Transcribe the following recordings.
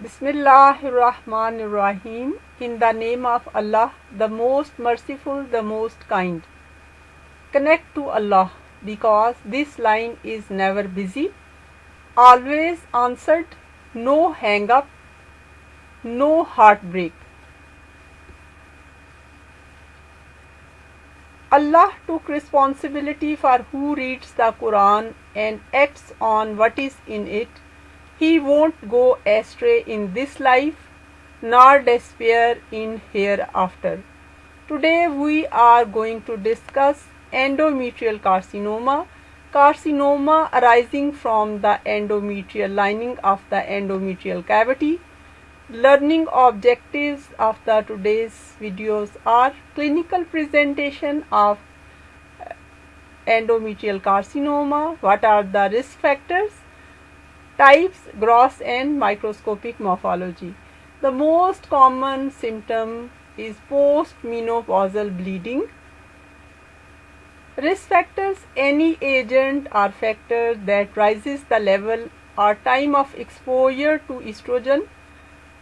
Bismillahirrahmanirrahim. In the name of Allah, the most merciful, the most kind. Connect to Allah because this line is never busy, always answered, no hang up, no heartbreak. Allah took responsibility for who reads the Quran and acts on what is in it. He won't go astray in this life nor despair in hereafter. Today we are going to discuss endometrial carcinoma, carcinoma arising from the endometrial lining of the endometrial cavity. Learning objectives of the today's videos are clinical presentation of endometrial carcinoma, what are the risk factors, types, gross and microscopic morphology. The most common symptom is postmenopausal bleeding Risk factors any agent or factor that rises the level or time of exposure to estrogen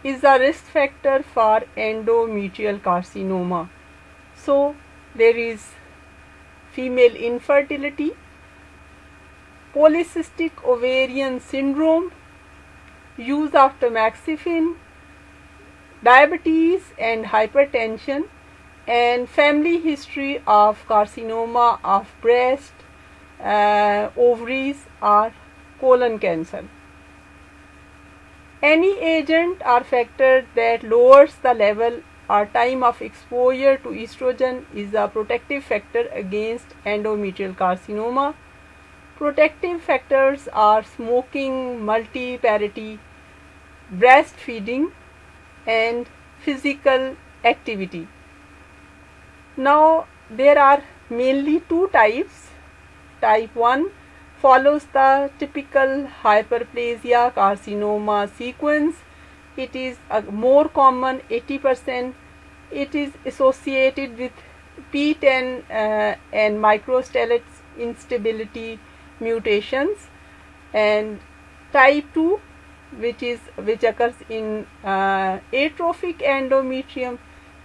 is a risk factor for endometrial carcinoma. So, there is female infertility, polycystic ovarian syndrome, use of tamoxifen, diabetes and hypertension and family history of carcinoma of breast, uh, ovaries or colon cancer. Any agent or factor that lowers the level or time of exposure to estrogen is a protective factor against endometrial carcinoma. Protective factors are smoking, multiparity, breastfeeding and physical activity. Now there are mainly two types. Type 1 follows the typical hyperplasia carcinoma sequence. It is a more common 80%. It is associated with PTEN uh, and microsatellites instability mutations and type 2 which is which occurs in uh, atrophic endometrium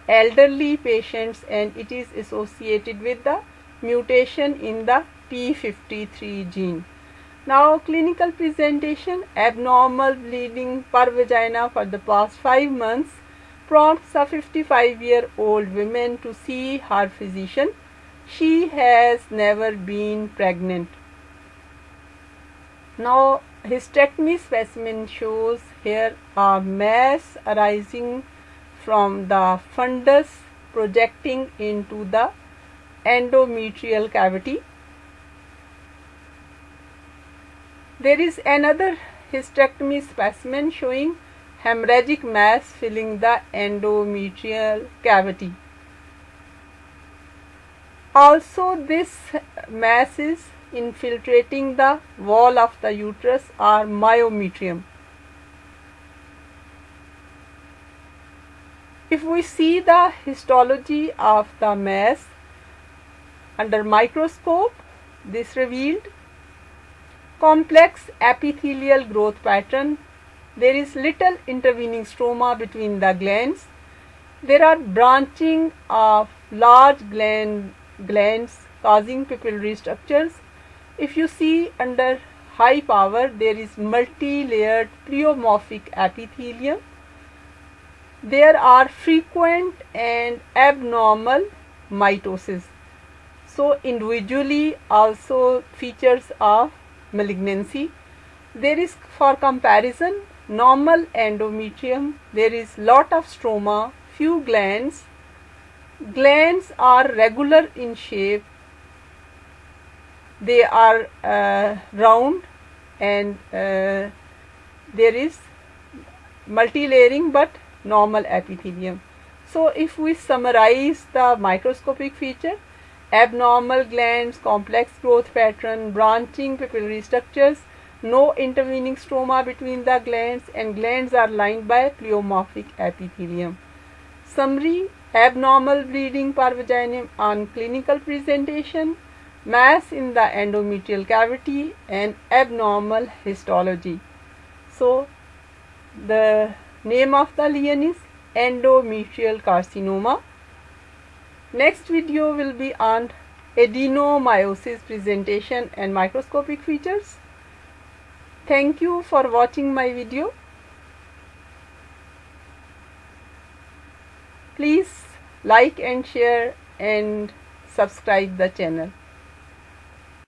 elderly patients and it is associated with the mutation in the P53 gene. Now clinical presentation abnormal bleeding per vagina for the past 5 months prompts a 55 year old woman to see her physician. She has never been pregnant. Now hysterectomy specimen shows here a mass arising from the fundus projecting into the endometrial cavity. There is another hysterectomy specimen showing hemorrhagic mass filling the endometrial cavity. Also this mass is infiltrating the wall of the uterus are myometrium. If we see the histology of the mass under microscope, this revealed complex epithelial growth pattern. There is little intervening stroma between the glands. There are branching of large gland, glands causing papillary structures. If you see under high power, there is multi-layered pleomorphic epithelium there are frequent and abnormal mitosis. So, individually also features of malignancy. There is for comparison normal endometrium, there is lot of stroma, few glands. Glands are regular in shape, they are uh, round and uh, there is multi-layering but normal epithelium. So, if we summarize the microscopic feature, abnormal glands, complex growth pattern, branching papillary structures, no intervening stroma between the glands and glands are lined by pleomorphic epithelium. Summary abnormal bleeding per on clinical presentation, mass in the endometrial cavity and abnormal histology. So, The name of the lesion is endometrial carcinoma. Next video will be on adenomyosis presentation and microscopic features. Thank you for watching my video. Please like and share and subscribe the channel.